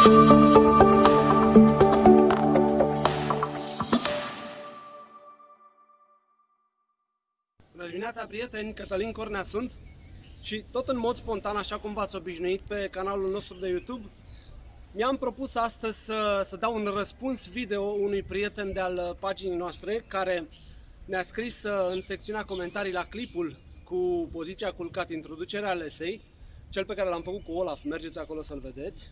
Bună dimineața, prieteni! Cătălin Cornea sunt și tot în mod spontan, așa cum v-ați obișnuit pe canalul nostru de YouTube, mi-am propus astăzi să, să dau un răspuns video unui prieten de al paginii noastre care ne-a scris uh, în secțiunea comentarii la clipul cu poziția culcat introducerea lesei, cel pe care l-am făcut cu Olaf, mergeți acolo să-l vedeți,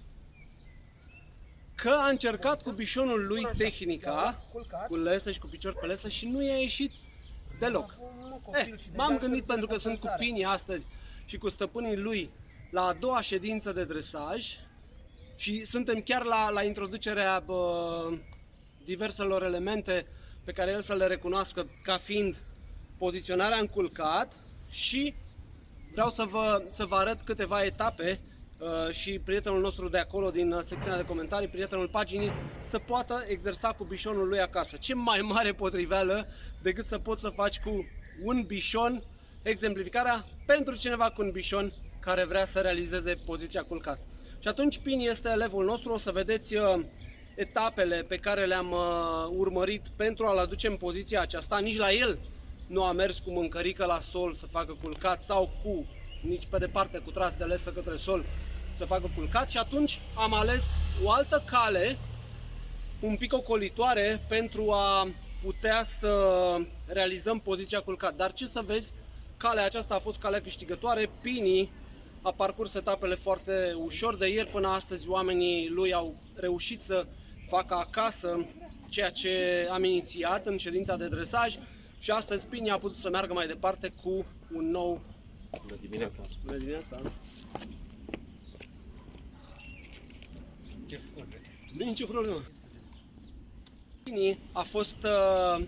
că a încercat cu bișonul lui tehnica, cu lesă și cu picior pe lesă și nu i-a ieșit deloc. Eh, m-am gândit pentru că sunt cu Pini astăzi și cu stăpânii lui la a doua ședință de dresaj și suntem chiar la, la introducerea bă, diverselor elemente pe care el să le recunoască ca fiind poziționarea în culcat și vreau să vă, să vă arăt câteva etape uh, și prietenul nostru de acolo din uh, secțiunea de comentarii, prietenul paginii, să poată exersa cu bișonul lui acasă. Ce mai mare potriveală decât să poți să faci cu un bișon exemplificarea pentru cineva cu un bișon care vrea să realizeze poziția culcat. Și atunci Pini este elevul nostru, o să vedeți uh, etapele pe care le-am uh, urmărit pentru a-l aduce în poziția aceasta. Nici la el nu a mers cu mâncărică la sol să facă culcat sau cu, nici pe departe, cu tras de lesă către sol să facă culcat și atunci am ales o altă cale un pic ocolitoare pentru a putea să realizăm poziția culcat. Dar ce să vezi, calea aceasta a fost calea câștigătoare. Pini a parcurs etapele foarte ușor. De ieri până astăzi oamenii lui au reușit să facă acasă ceea ce am inițiat în ședința de dresaj și astăzi Pini a putut să meargă mai departe cu un nou... Bună dimineața! Bună dimineața! Nu nicio problemă. Pini a fost uh,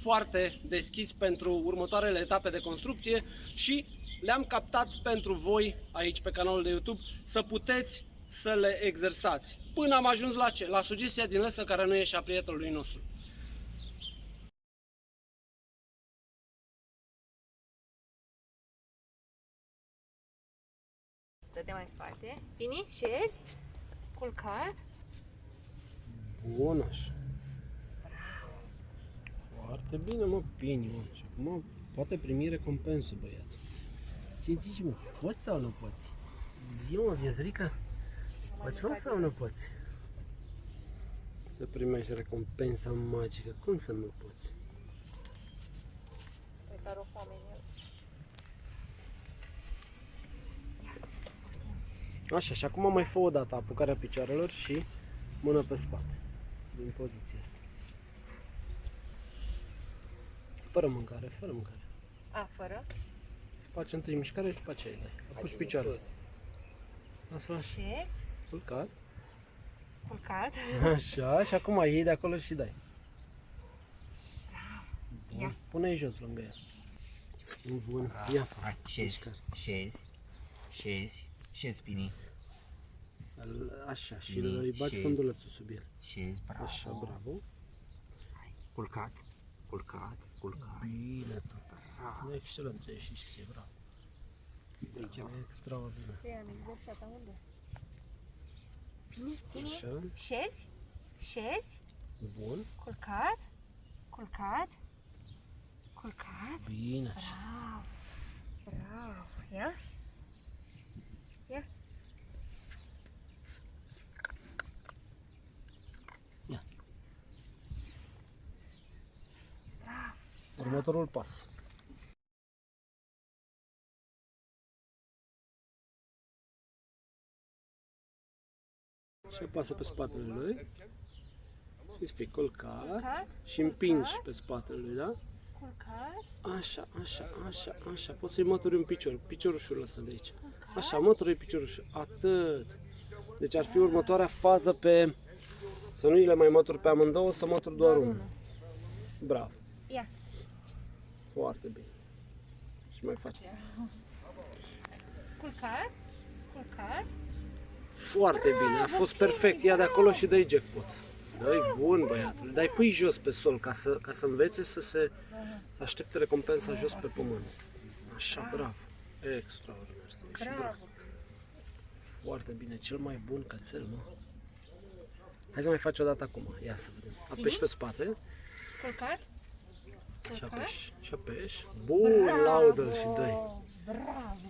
foarte deschis pentru următoarele etape de construcție și le-am captat pentru voi aici pe canalul de YouTube să puteți să le exersați. Până am ajuns la ce? La sugestia din lăsă care nu ieșea prietenului nostru. Dă-te mai în spate. Bine, șezi. Culcat. Bun așa. Foarte bine, mă, Pini, mă. Și acum poate primi recompensă, băiat. Ce zici, mă? Poți sau nu poți? Zi, mă, Viezrica. Poți mă sau nu poți? Să primești recompensa magică. Cum să nu poți? Pe care o foame în el. Așa, și acum mai fă o dată apucarea picioarelor și mână pe spate. Din poziția asta. Fără mâncare, fără mâncare. A, fără. Faci întâi mișcare și după aceea îi dai. Apuci picioarele. Asta așa. Șezi. Culcat. Culcat. Așa, și acum iei de acolo și dai. Bun. Ia. Pune-i jos lângă ea. Bun. Ia. Hai, șezi, șezi, șezi, șezi, Pini, Așa, și Bine, îi bagi șezi. fundulețul sub el. șezi, bravo. Așa, bravo. Hai, culcat, culcat, culcat. Bine, tot. Bravo. Excelență, ești și ție, bravo. Deci, extraordinar. Te am exersat unde? Bine, bine. Așa, Șezi. Șezi. bun. Culcat. Culcat. Culcat. Bine, așa. Bravo. Bravo. Ia. Ia. Ia. Bravo. Următorul pas. Și apasă pe spatele lui. Și spui colcat. Culcat. Și împingi pe spatele lui, da? Culcat. Așa, așa, așa, așa. Poți să-i mături un picior. Piciorușul lăsă de aici. Așa, mături piciorușul. Atât. Deci ar fi următoarea fază pe... Să nu le mai mături pe amândouă, să mături doar unul. Bravo. Ia. Foarte bine. Și mai faci. Culcat. Culcat. Foarte bine, a fost perfect. Ia de acolo și dai jackpot. Dai bun, băiatul. Dai pui jos pe sol ca să, ca să învețe să se să aștepte recompensa jos pe pământ. Așa, bravo. Extraordinar. să ieși, bravo. Bravo. Foarte bine, cel mai bun cățel, mă. Hai să mai faci o dată acum. Ia să vedem. Apeși pe spate Culcat. Și Culcat. apeși. Și apeși. Bun, laudă și dă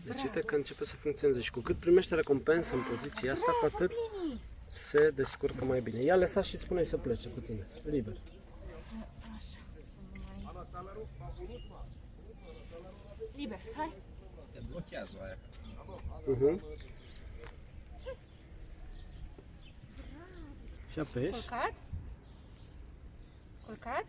Deci uite că începe să funcționeze și cu cât primește recompensă în poziția asta, cu atât se descurcă mai bine. Ia lăsa și spune să plece cu tine. Liber. Liber, hai. Te blochează aia. Uh-huh. Și apeși. Culcat. Culcat.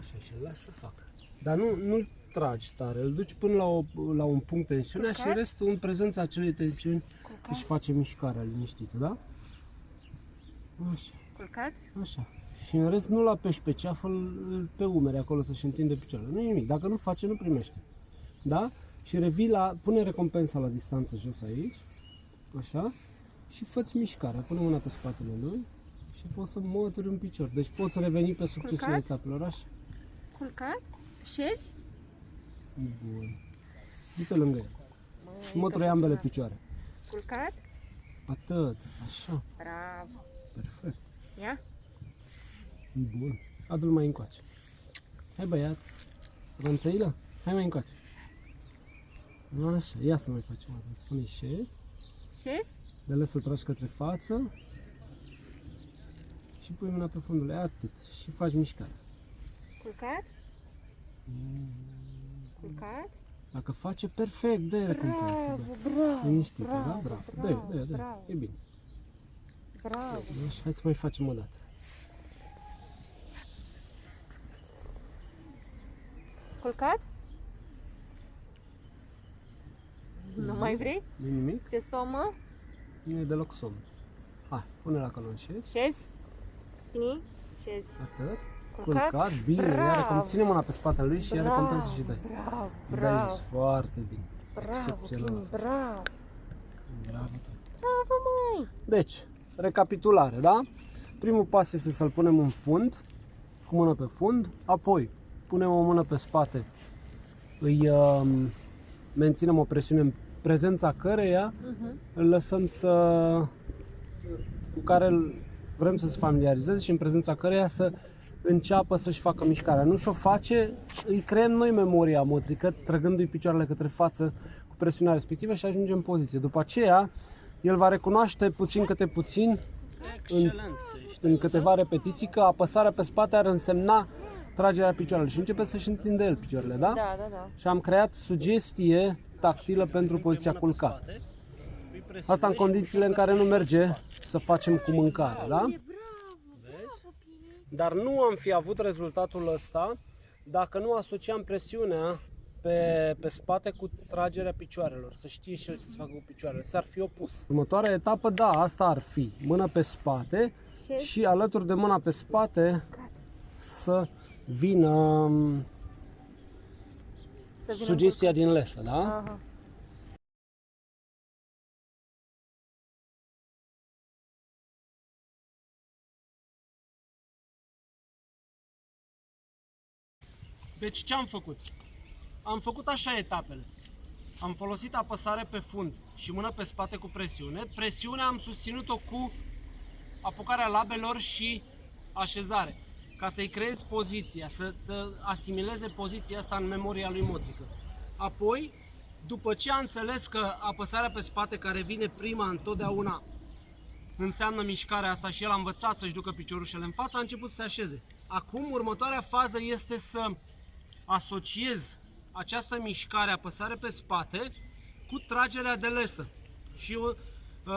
Așa, și îl lasă să facă. Dar nu, nu tragi tare, îl duci până la, o, la un punct tensiunea și Culcat? restul în prezența acelei tensiuni Culcat. își face mișcarea liniștită, da? Așa, Culcat. așa. Și în rest nu-l apeși pe ceafă, îl- pe umeri acolo să-și întinde picioarele. Nu nimic, dacă nu face, nu primește. Da? Și revii la, pune recompensa la distanță jos aici, așa, și fă-ți mișcarea, pune mâna pe spatele lui și poți să mături un picior. Deci poți reveni pe succesul Culcat? etapelor, așa. Culcat. Șezi. Bun. Du-te lângă el. Și mătură ambele picioare. Culcat. Atât. Așa. Bravo. Perfect. Ia. Bun. Adu-l mai încoace. Hai băiat. Rânțăilă? Hai mai încoace. Așa. Ia să mai facem o dată. Spune șezi. Șezi. De lăs să tragi către față. Și pui mâna pe fundul. Atât. Și faci mișcare. Culcat. Culcat. Dacă face perfect, dă recompensă. Bravo, Dă. bravo. Liniștită, da? bravo, Bravo. Dă, bravo, dă, dă. bravo. E bine. Bravo. Deci, hai să mai facem o dată. Culcat. Nu mai vrei? Nu nimic? Ce somă? Nu e deloc somn. Hai, pune la calon șezi. Șezi. Bine. Șezi. Atât. Culcat. Culcat, bine, Bravo. iar cum ține mâna pe spatele lui și iar recompensă și dai. Bravo. Dai Bravo. jos, foarte bine. Bravo. Excepțional. Bine, bravo. Bravo. Bravo, măi. Deci, recapitulare, da? Primul pas este să-l punem în fund, cu mână pe fund, apoi punem o mână pe spate, îi um, menținem o presiune în prezența căreia Mhm. îl lăsăm să cu care îl vrem să se familiarizeze și în prezența căreia să înceapă să-și facă mișcarea. Nu și-o face, îi creăm noi memoria motrică, trăgându-i picioarele către față cu presiunea respectivă și ajungem în poziție. După aceea, el va recunoaște puțin câte puțin Excelent. în câteva repetiții că apăsarea pe spate ar însemna tragerea picioarelor și începe să-și întinde el picioarele, da? Da, da, da. Și am creat sugestie tactilă pentru poziția culcat. Asta în condițiile în care nu merge să facem cu mâncare, da? Dar nu am fi avut rezultatul ăsta dacă nu asociam presiunea pe, pe spate cu tragerea picioarelor, să știe și el să se facă cu picioarele, s-ar fi opus. Următoarea etapă, da, asta ar fi, mână pe spate Și și alături de mâna pe spate să vină să vină sugestia din lesă, da? Aha. Deci ce am făcut? Am făcut așa etapele. Am folosit apăsare pe fund și mână pe spate cu presiune. Presiunea am susținut-o cu apucarea labelor și așezare. Ca să-i creez poziția, să, să asimileze poziția asta în memoria lui motrică. Apoi, după ce a înțeles că apăsarea pe spate care vine prima întotdeauna înseamnă mișcarea asta și el a învățat să-și ducă piciorușele în față, a început să se așeze. Acum, următoarea fază este să asociez această mișcare, apăsare pe spate, cu tragerea de lesă. Și uh,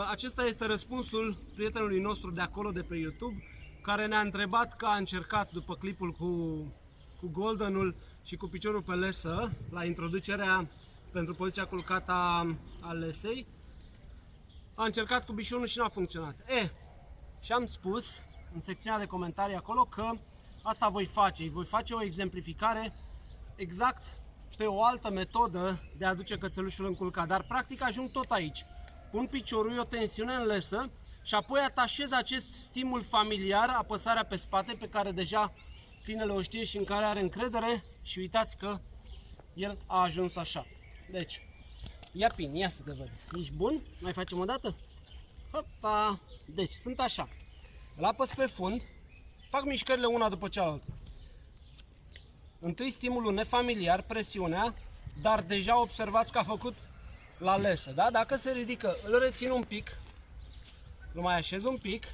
acesta este răspunsul prietenului nostru de acolo, de pe YouTube, care ne-a întrebat că a încercat după clipul cu, cu Goldenul și cu piciorul pe lesă, la introducerea pentru poziția culcată a, a lesei, a încercat cu bișunul și n-a funcționat. E, și am spus în secțiunea de comentarii acolo că asta voi face. Îi voi face o exemplificare exact, știu, o altă metodă de a aduce cățelușul în culcat. Dar practic ajung tot aici. Pun piciorul, o tensiune în lesă și apoi atașez acest stimul familiar, apăsarea pe spate, pe care deja câinele o știe și în care are încredere și uitați că el a ajuns așa. Deci, Ia pin, ia să te văd. Ești bun? Mai facem o dată? Hopa! Deci, sunt așa. îl apăs pe fund, fac mișcările una după cealaltă. Întâi stimulul nefamiliar, presiunea, dar deja observați că a făcut la lesă, da? Dacă se ridică, îl rețin un pic, îl mai așez un pic,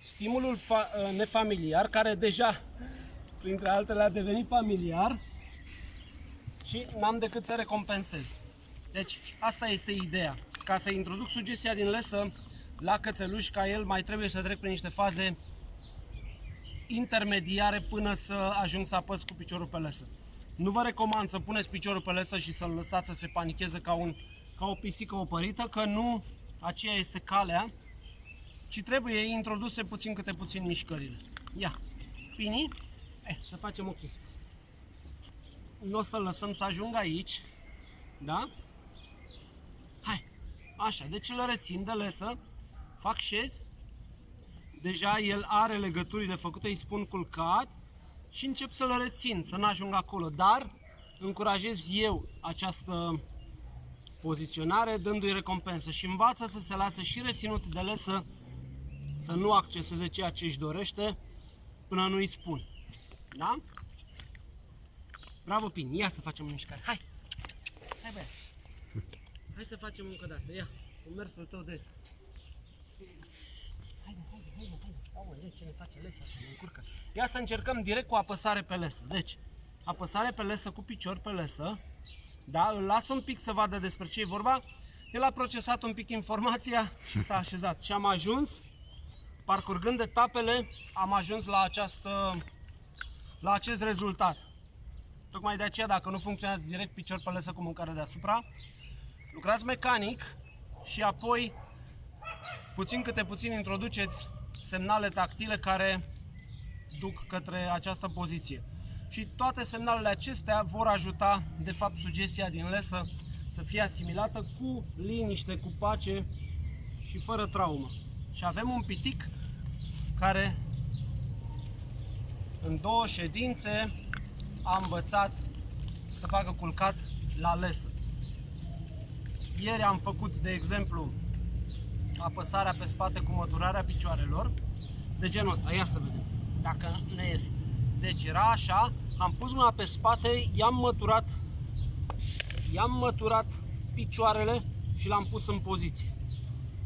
stimulul fa- uh, nefamiliar, care deja, printre altele, a devenit familiar și n-am decât să recompensez. Deci, asta este ideea. Ca să introduc sugestia din lesă la cățeluș, ca el mai trebuie să trec prin niște faze intermediare până să ajung să apăs cu piciorul pe lesă. Nu vă recomand să puneți piciorul pe lesă și să-l lăsați să se panicheze ca, un, ca o pisică opărită, că nu aceea este calea, ci trebuie introduse puțin câte puțin mișcările. Ia, Pini, eh, să facem o chestie. Nu o să-l lăsăm să ajungă aici, da? Hai, așa, deci îl rețin de lesă, fac șez, deja el are legăturile făcute, îi spun culcat și încep să-l rețin, să n-ajung acolo, dar încurajez eu această poziționare dându-i recompensă și învață să se lasă și reținut de lesă să nu acceseze ceea ce își dorește până nu îi spun. Da? Bravo, Pin, ia să facem o mișcare. Hai! Hai, băiat! Hai să facem încă o dată. Ia, cu mersul tău de... Haide, haide, haide, haide. Aoleu, ce ne face lesa asta, ne încurcă. Ia să încercăm direct cu apăsare pe lesă. Deci, apăsare pe lesă cu picior pe lesă. Da, îl las un pic să vadă despre ce e vorba. El a procesat un pic informația și s-a așezat. Și am ajuns, parcurgând etapele, am ajuns la această la acest rezultat. Tocmai de aceea, dacă nu funcționează direct picior pe lesă cu mâncare deasupra, lucrați mecanic și apoi puțin câte puțin introduceți semnale tactile care duc către această poziție. Și toate semnalele acestea vor ajuta, de fapt, sugestia din lesă să fie asimilată cu liniște, cu pace și fără traumă. Și avem un pitic care în două ședințe a învățat să facă culcat la lesă. Ieri am făcut, de exemplu, apăsarea pe spate cu măturarea picioarelor, de genul ăsta, ia să vedem, dacă ne ies. Deci era așa, am pus mâna pe spate, i-am măturat, i-am măturat picioarele și l-am pus în poziție.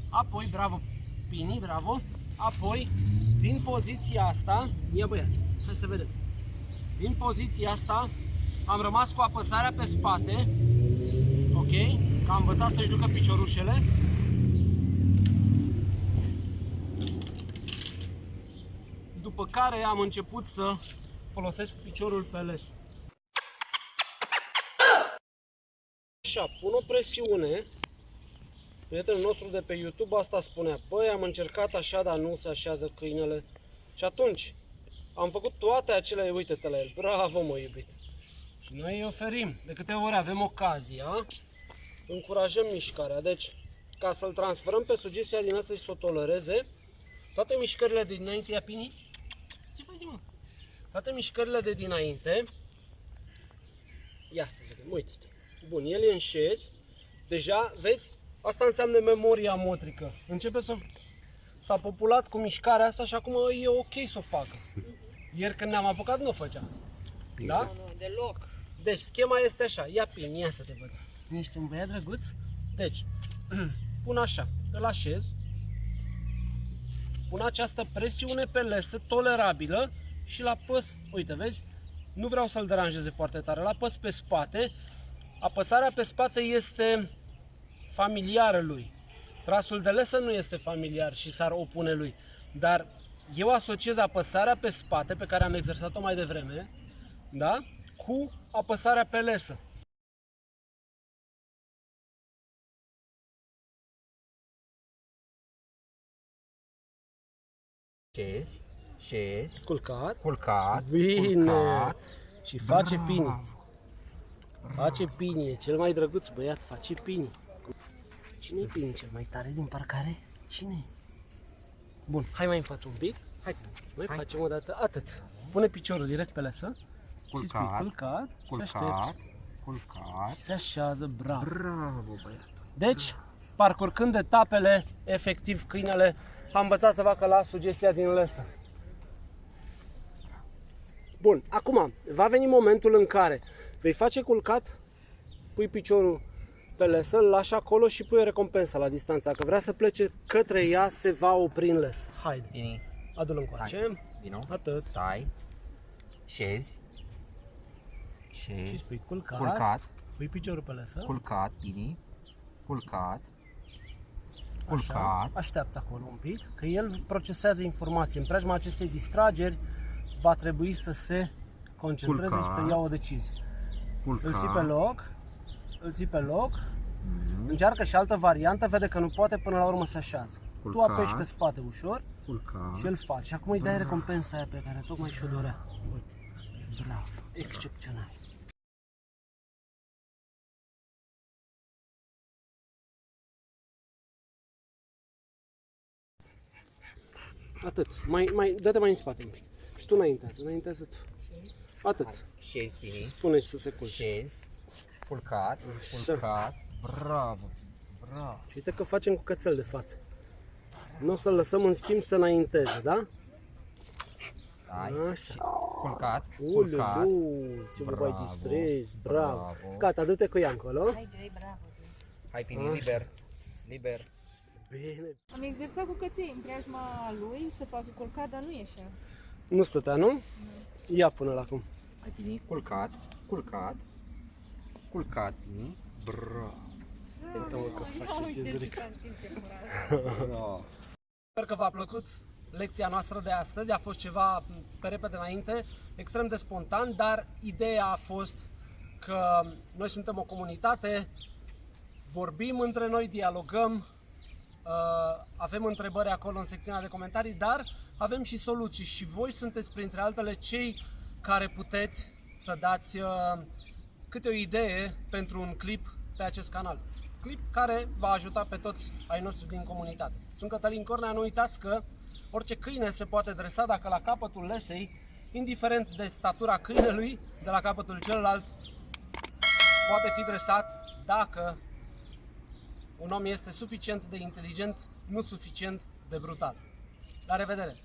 Apoi, bravo, Pini, bravo, apoi, din poziția asta, ia băiat, hai să vedem. Din poziția asta am rămas cu apăsarea pe spate, ok, că am învățat să-și ducă piciorușele. După care am început să folosesc piciorul pe les. Așa, pun o presiune. Prietenul nostru de pe YouTube asta spunea, băi, am încercat așa, dar nu se așează câinele. Și atunci, am făcut toate acele, uite-te la el, bravo mă iubit. Și noi îi oferim, de câte ori avem ocazia, încurajăm mișcarea. Deci, ca să-l transferăm pe sugestia din asta și să o tolereze, toate mișcările de dinainte, ia pini? Ce faci mă? Toate mișcările de dinainte, ia să vedem, uite-te. Bun, el e în șez, deja, vezi, asta înseamnă memoria motrică. Începe să s-a populat cu mișcarea asta și acum e ok să o facă. Ieri când ne-am apucat nu o făcea. Da? Nu, nu, deloc. Deci schema este așa, ia pin, ia să te văd. Ești un băiat drăguț? Deci, pun așa, îl așez, pun această presiune pe lesă tolerabilă și la păs, uite vezi, nu vreau să-l deranjeze foarte tare, la păs pe spate, apăsarea pe spate este familiară lui. Trasul de lesă nu este familiar și s-ar opune lui, dar eu asociez apăsarea pe spate, pe care am exersat-o mai devreme, da? cu apăsarea pe lesă. Șezi, șezi, Culcat. culcat, Bine. culcat. Și face Bravo. pini. Face pini, e cel mai drăguț băiat, face pini. Cine e pini cel mai tare din parcare? Cine? Bun, hai mai în față un pic. Hai, Mai Hai. facem o dată atât. Pune piciorul direct pe lesă. Și spui Culcat. culcat. Și culcat, aștepți. culcat. Și se așează, bravo. Bravo, băiatul. Deci, parcurgând etapele, efectiv câinele a învățat să facă la sugestia din lăsă. Bun, acum va veni momentul în care vei face culcat, pui piciorul pe lesă, îl lași acolo și pui o recompensă la distanță. Dacă vrea să plece către ea, se va opri în lesă. Haide, Vini, adu-l încoace. vino. Atât. Stai. Șezi. Și Șezi. spui culcat, Culcat. pui piciorul pe lesă. Culcat, Vini. Culcat. Așa, Culcat. așteaptă acolo un pic, că el procesează informații. În preajma acestei distrageri va trebui să se concentreze Culcat. și să ia o decizie. Culcat. Îl ții pe loc, îl ții pe loc, încearcă și altă variantă, vede că nu poate, până la urmă se așează. Tu Culcat. apeși pe spate ușor Culcat. și îl faci. Și acum îi dai recompensa aia pe care tocmai și-o dorea. Bravo, excepțional. Atât. Mai, mai, dă-te mai în spate un pic. Și tu înaintează, înaintează tu. Atât. Șezi, Vini. Spune să se culce. Șezi. Culcat. Culcat. Bravo. Bravo. Și uite că facem cu cățel de față. Nu o să-l lăsăm în schimb să înainteze, da? Stai. Așa. Culcat. Culcat. Uleu, ce vă mai Bravo, distrezi, bravo. bravo. Gata, du-te cu ea încolo. Hai, Vini, liber. Liber. Bine. Am exersat cu căței în preajma lui să facă culcat, dar nu ieșea. Nu stătea, nu? Ia până la acum. Hai, Vini. Culcat. Culcat. Culcat, Vini. Bravo. Uite-mă că face chezurică. s-a întins iarăși. Bravo. Sper că v-a plăcut lecția noastră de astăzi. A fost ceva pe repede înainte, extrem de spontan, dar ideea a fost că noi suntem o comunitate, vorbim între noi, dialogăm, uh, avem întrebări acolo în secțiunea de comentarii, dar avem și soluții și voi sunteți printre altele cei care puteți să dați uh, câte o idee pentru un clip pe acest canal. Clip care va ajuta pe toți ai noștri din comunitate. Sunt Cătălin Cornea, nu uitați că orice câine se poate dresa dacă la capătul lesei, indiferent de statura câinelui, de la capătul celălalt, poate fi dresat dacă un om este suficient de inteligent, nu suficient de brutal. La revedere!